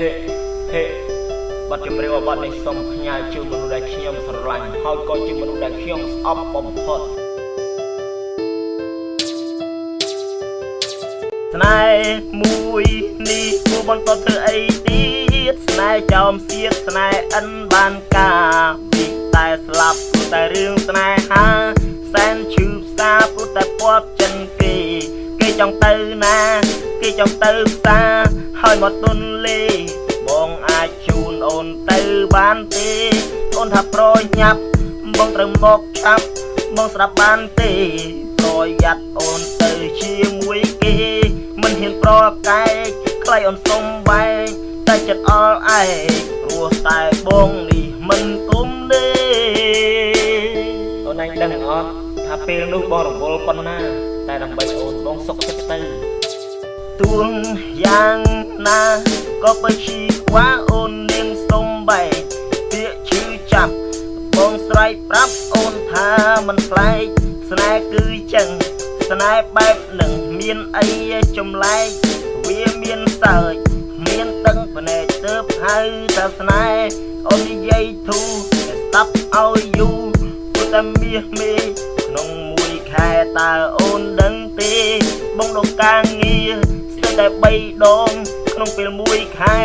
ហេហេបទចម្រៀងបទនេះសូមផ្ញើជូនមនុស្សដែលខ្ញុំស្រឡាញ់ហើយក៏ជាមនុស្សដែលខ្ញុំស្អប់បំផុតស្នេហ៍មួយនេះគួរបន្តធ្វើអីទៀតស្នេហ៍ចោមសៀតស្នេហ៍អិនបានការពីតែស្លាប់ព្រោះតែរឿងស្នេហាសែនឈឺផ្សាព្រោះតែពាប់ចិនគេគេចង់ទៅណា គេចង់ទៅផ្សារហើយមកទុនលេបងអាចជូន អូនទៅបានទេអូនថាប្រញាប់បងត្រូវមកឆាប់បងស្ដាប់បានទេប្រយ័ត្នអូនទៅជាមួយគេមិនហ៊ានប្រកែកខ្លាយអូនសុំបែកតែចិត្តអល់ឯងព្រោះតែបងនេះមិនគុំទេអូនឯងដឹងអត់ថាពេលនោះបងរវល់ប៉ុណ្ណា តែដើម្បីអូនបងសុខចិត្តទៅទួងយ៉ាងណាក៏បើជីខ្វាអូន បងស្រែកប្រាប់អូនថាមិនខ្លែកស្នេហ៍គឺចឹងស្នេហ៍បែបនឹងមានអីចម្លែកវាមានសើចមានតឹងភ្នែកទៅហៅថាស្នេហ៍អូននិយាយធូរស្ដាប់ឲ្យយូរព្រោះតែមាសមេក្នុងមួយខែតើអូនដឹងទេ បងដងការងារស្ទើរតែ3ដងក្នុងពេលមួយខែ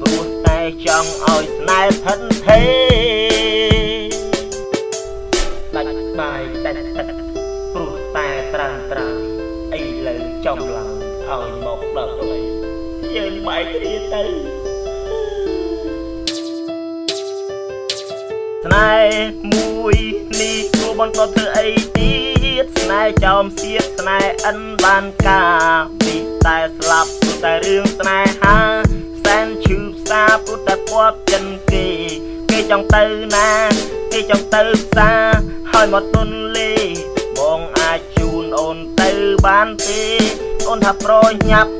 ព្រោះតែចង់ឲ្យស្នេហ៍ថិនទេ ចំឡើងឲ្យមកដល់វិញយើងបែកគ្នាទៅស្នេហ៍មួយនេះគួរបន្តធ្វើអីទៀតស្នេហ៍ចោមសៀតស្នេហ៍អិនបានការពីតែស្លាប់ព្រោះតែរឿងស្នេហាសែនឈឺផ្សាព្រោះតែពាប់ចិនគេគេចង់ទៅណាគេចង់ទៅផ្សារហើយមកទុនលេបងអាចជូនអូនទៅបានទេ អូនថាប្រញាប់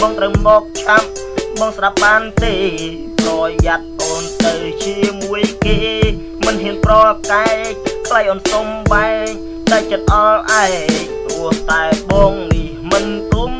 បងត្រូវមកឆាប់បងស្ដាប់បានទេប្រយ័ត្នអូនទៅជាមួយគេ មិនហ៊ានប្រកែកខ្លាយអូនសុំបែកតែចិត្តអល់ឯងព្រោះតែបងនេះមិនគុំ